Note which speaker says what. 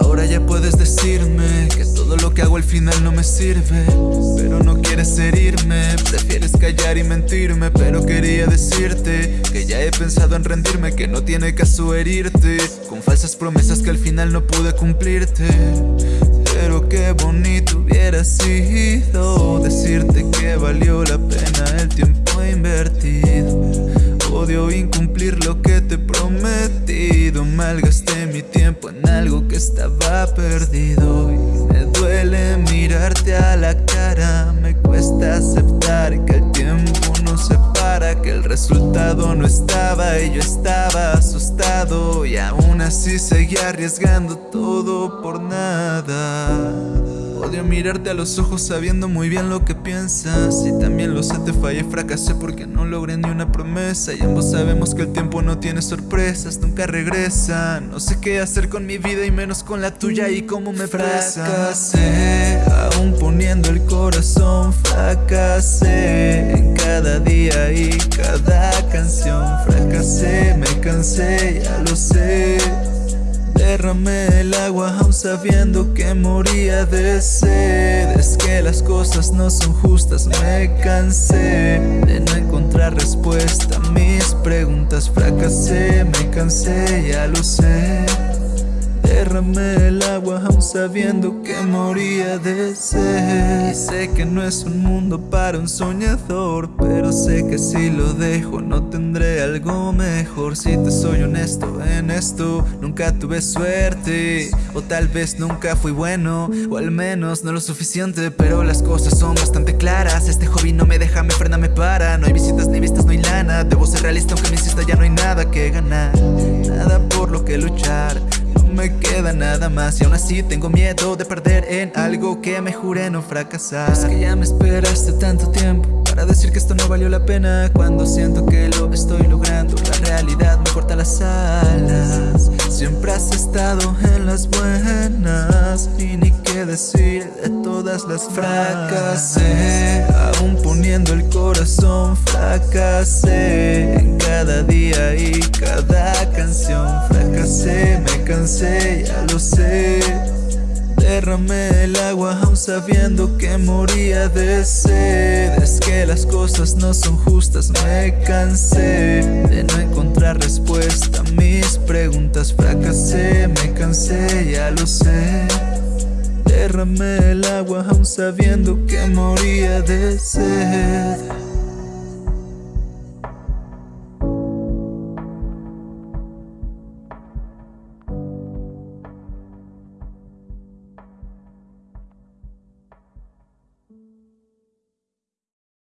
Speaker 1: Ahora ya puedes decirme que todo lo que hago al final no me sirve Pero no quieres herirme, prefieres callar y mentirme Pero quería decirte que ya he pensado en rendirme Que no tiene caso herirte Con falsas promesas que al final no pude cumplirte. Pero qué bonito hubiera sido Decirte que valió la pena el tiempo invertido. Odio incumplir lo que te he prometido Malgasté mi tiempo en algo que estaba perdido. Y Me duele mirarte a la cara. Me cuesta aceptar que el tiempo nos separa Que el resultado no estaba y yo estaba asustado. Y aún así seguía arriesgando todo por nada Odio mirarte a los ojos sabiendo muy bien lo que piensas. Y también lo sé, te fallé, fracasé porque no logré ni una promesa. Y ambos sabemos que el tiempo no tiene sorpresas, nunca regresa. No sé qué hacer con mi vida y menos con la tuya y cómo me fracasé Aún poniendo el corazón, fracasé En cada día y cada canción. Fracasé, me cansé, ya lo sé Derramé el agua aún sabiendo que moría de sed. Es que las cosas no son justas, me cansé De no encontrar respuesta. A mis preguntas Fracasé, me cansé, ya lo sé. Derramé el agua aún sabiendo que moría de sed. Y sé que no es un mundo para un soñador Pero sé que si lo dejo no tendré algo mejor. Si te soy honesto en esto Nunca tuve suerte O tal vez nunca fui bueno O al menos no lo suficiente Pero las cosas son bastante claras. Este hobby no me deja, me frena, me para. No hay visitas ni vistas, no hay lana. Debo ser realista aunque me insista ya no hay nada que ganar. Nada por lo que luchar me queda nada más. Y aún así tengo miedo de perder en algo que me juré no fracasar. Es que ya me esperaste tanto tiempo Para decir que esto no valió la pena Cuando siento que lo estoy logrando. La realidad me corta las alas de todas las fracasé. Aún poniendo el corazón fracasé. En cada día y cada canción fracasé Me cansé, ya lo sé. Derramé el agua aún sabiendo que moría de sed. Es que las cosas no son justas, me cansé De no encontrar respuesta a mis preguntas. Fracasé, me cansé, ya lo sé Derramé el agua aún sabiendo que moría de sed